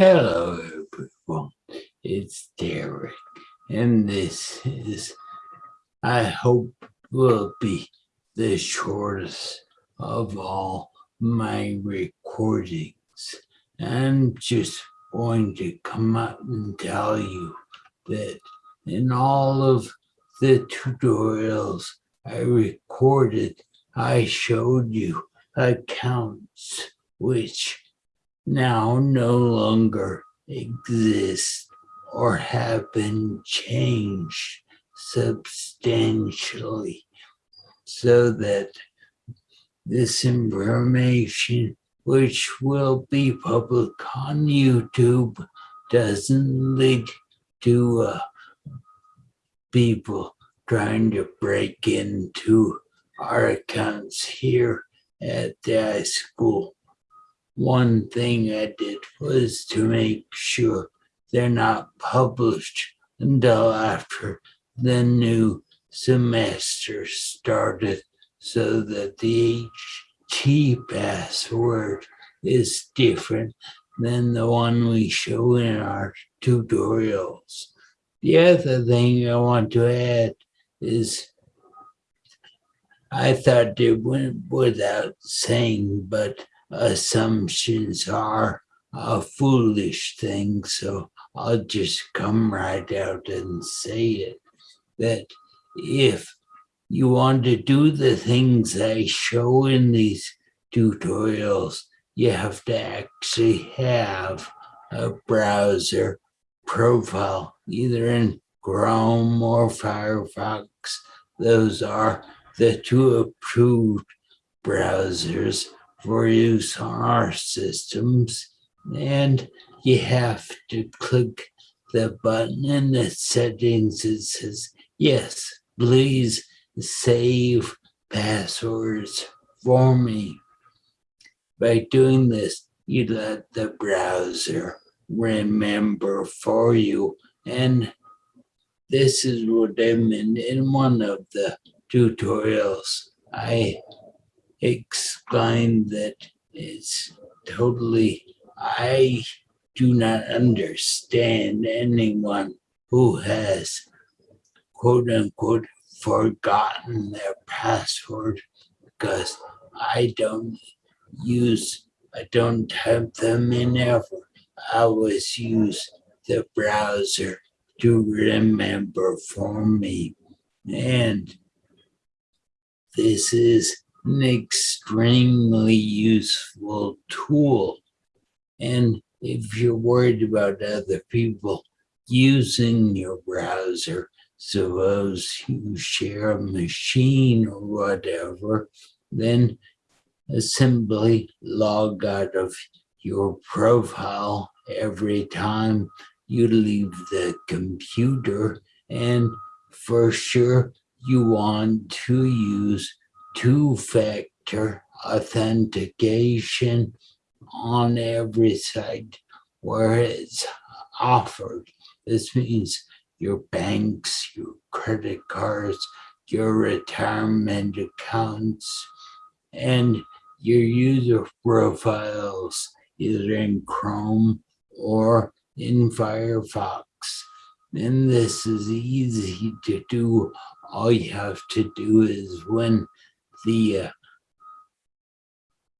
Hello, everyone. It's Derek, and this is, I hope, will be the shortest of all my recordings. I'm just going to come out and tell you that in all of the tutorials I recorded, I showed you accounts which now no longer exist or have been changed substantially so that this information which will be public on YouTube doesn't lead to uh, people trying to break into our accounts here at the high school one thing I did was to make sure they're not published until after the new semester started so that the HT password is different than the one we show in our tutorials. The other thing I want to add is I thought it went without saying, but assumptions are a foolish thing, so I'll just come right out and say it. That if you want to do the things I show in these tutorials, you have to actually have a browser profile, either in Chrome or Firefox. Those are the two approved browsers for use on our systems and you have to click the button in the settings that says yes please save passwords for me. By doing this you let the browser remember for you and this is what I meant in one of the tutorials. I explain that it's totally, I do not understand anyone who has quote unquote forgotten their password because I don't use, I don't type them in ever. I always use the browser to remember for me. And this is an extremely useful tool. And if you're worried about other people using your browser, suppose you share a machine or whatever, then simply log out of your profile every time you leave the computer and for sure you want to use two-factor authentication on every site where it's offered. This means your banks, your credit cards, your retirement accounts, and your user profiles either in Chrome or in Firefox. And this is easy to do. All you have to do is when the uh,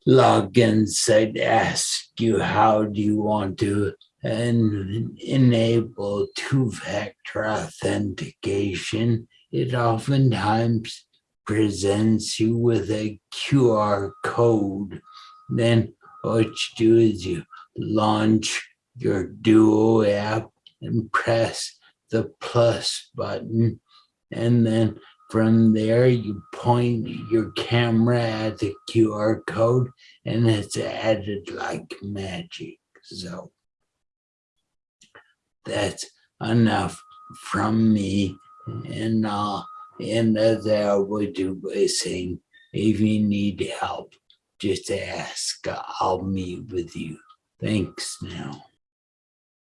login site asks you how do you want to enable two-factor authentication, it oftentimes presents you with a QR code. Then what you do is you launch your Duo app and press the plus button and then from there, you point your camera at the QR code and it's added like magic. So that's enough from me. And uh, I'll end I always do by saying, if you need help, just ask. I'll meet with you. Thanks now.